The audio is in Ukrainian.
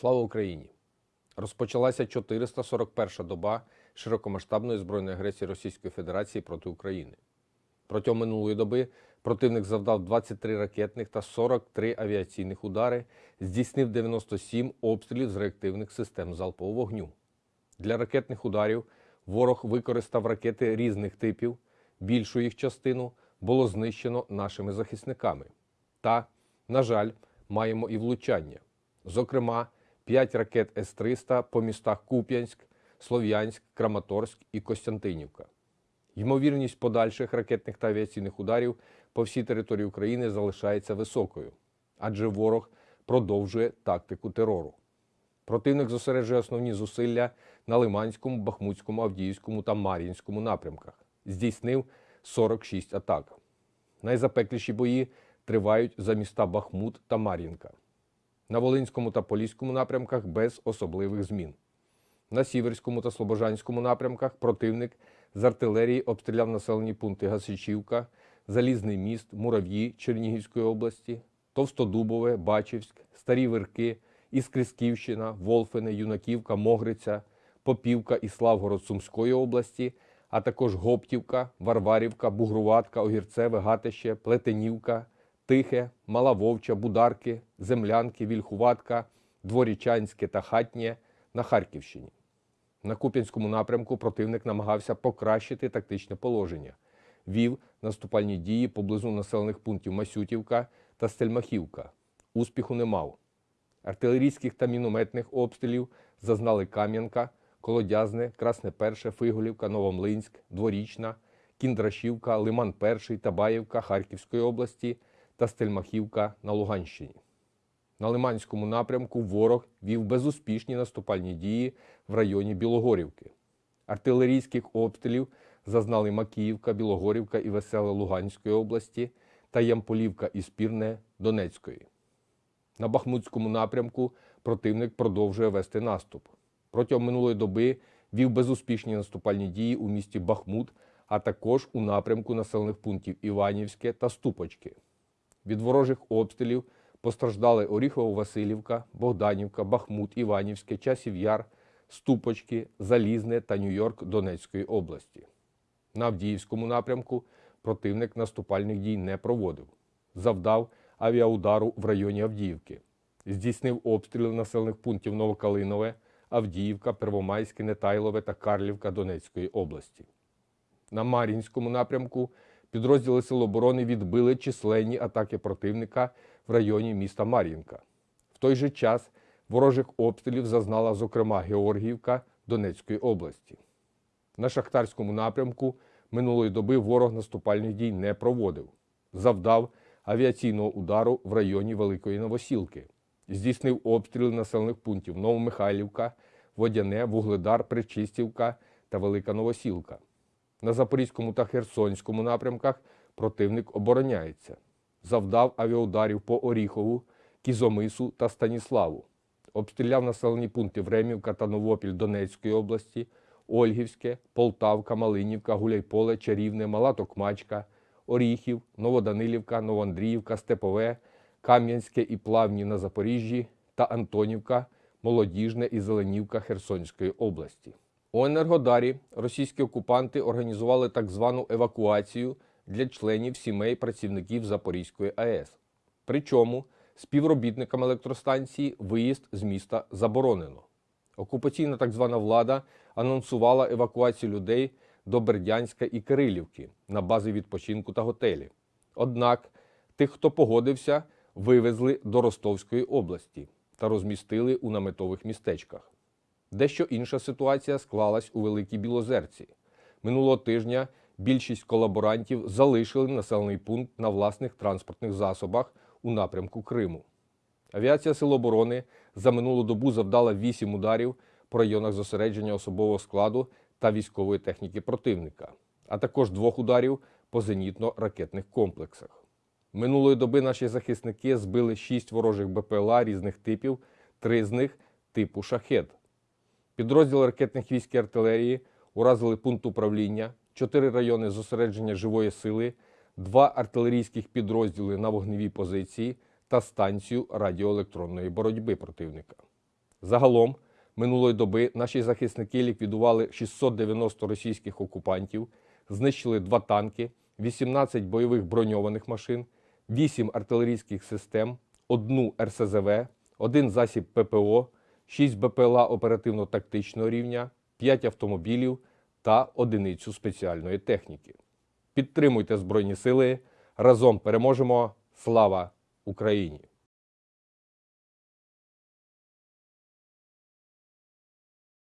Слава Україні! Розпочалася 441-ша доба широкомасштабної збройної агресії Російської Федерації проти України. Протягом минулої доби противник завдав 23 ракетних та 43 авіаційних удари, здійснив 97 обстрілів з реактивних систем залпового вогню. Для ракетних ударів ворог використав ракети різних типів. Більшу їх частину було знищено нашими захисниками. Та, на жаль, маємо і влучання. Зокрема, 5 ракет С-300 по містах Куп'янськ, Слов'янськ, Краматорськ і Костянтинівка. Ймовірність подальших ракетних та авіаційних ударів по всій території України залишається високою, адже ворог продовжує тактику терору. Противник зосереджує основні зусилля на Лиманському, Бахмутському, Авдіївському та Мар'їнському напрямках. Здійснив 46 атак. Найзапекліші бої тривають за міста Бахмут та Мар'їнка. На Волинському та Поліському напрямках без особливих змін. На Сіверському та Слобожанському напрямках противник з артилерії обстріляв населені пункти Гасичівка, Залізний міст, Мурав'ї Чернігівської області, Товстодубове, Бачівськ, Старі Вирки, Іскрисківщина, Волфине, Юнаківка, Могриця, Попівка і Славгород Сумської області, а також Гоптівка, Варварівка, Бугруватка, Огірцеве, Гатище, Плетенівка, Тихе, Мала Вовча, Бударки, Землянки, Вільхуватка, Дворічанське та Хатнє на Харківщині. На Куп'янському напрямку противник намагався покращити тактичне положення, вів наступальні дії поблизу населених пунктів Масютівка та Стельмахівка. Успіху не мав. Артилерійських та мінометних обстрілів зазнали Кам'янка, Колодязне, Красне Перше, Фиголівка, Новомлинськ, Дворічна, Кіндрашівка, Лиман Перший, Табаївка Харківської області та Стельмахівка на Луганщині. На Лиманському напрямку ворог вів безуспішні наступальні дії в районі Білогорівки. Артилерійських обстрілів зазнали Макіївка, Білогорівка і Веселе Луганської області та Ямполівка і Спірне Донецької. На Бахмутському напрямку противник продовжує вести наступ. Протягом минулої доби вів безуспішні наступальні дії у місті Бахмут, а також у напрямку населених пунктів Іванівське та Ступочки. Від ворожих обстрілів постраждали Оріхово-Василівка, Богданівка, Бахмут, Іванівське, Часів Яр, Ступочки, Залізне та Нью-Йорк Донецької області. На Авдіївському напрямку противник наступальних дій не проводив. Завдав авіаудару в районі Авдіївки. Здійснив обстріли населених пунктів Новокалинове, Авдіївка, Первомайське, Нетайлове та Карлівка Донецької області. На Мар'їнському напрямку підрозділи Сил оборони відбили численні атаки противника в районі міста Мар'їнка. В той же час ворожих обстрілів зазнала, зокрема, Георгіївка Донецької області. На Шахтарському напрямку минулої доби ворог наступальних дій не проводив. Завдав авіаційного удару в районі Великої Новосілки. Здійснив обстріли населених пунктів Новомихайлівка, Водяне, Вугледар, Причистівка та Велика Новосілка. На Запорізькому та Херсонському напрямках противник обороняється. Завдав авіаударів по Оріхову, Кізомису та Станіславу. Обстріляв населені пункти Времівка та Новопіль Донецької області, Ольгівське, Полтавка, Малинівка, Гуляйполе, Чарівне, Мала Токмачка, Оріхів, Новоданилівка, Новоандріївка, Степове, Кам'янське і Плавні на Запоріжжі та Антонівка, Молодіжне і Зеленівка Херсонської області. У Енергодарі російські окупанти організували так звану евакуацію для членів сімей працівників Запорізької АЕС. Причому співробітникам електростанції виїзд з міста заборонено. Окупаційна так звана влада анонсувала евакуацію людей до Бердянська і Кирилівки на бази відпочинку та готелі. Однак тих, хто погодився, вивезли до Ростовської області та розмістили у наметових містечках. Дещо інша ситуація склалась у Великій Білозерці. Минулого тижня більшість колаборантів залишили населений пункт на власних транспортних засобах у напрямку Криму. Авіація Сил оборони за минулу добу завдала 8 ударів по районах зосередження особового складу та військової техніки противника, а також двох ударів по зенітно-ракетних комплексах. Минулої доби наші захисники збили 6 ворожих БПЛА різних типів, три з них типу шахет. Підрозділи ракетних військ і артилерії уразили пункт управління, чотири райони зосередження живої сили, два артилерійських підрозділи на вогневій позиції та станцію радіоелектронної боротьби противника. Загалом минулої доби наші захисники ліквідували 690 російських окупантів, знищили два танки, 18 бойових броньованих машин, 8 артилерійських систем, одну РСЗВ, один засіб ППО, 6 БПЛА оперативно-тактичного рівня, 5 автомобілів та одиницю спеціальної техніки. Підтримуйте Збройні Сили. Разом переможемо. Слава Україні!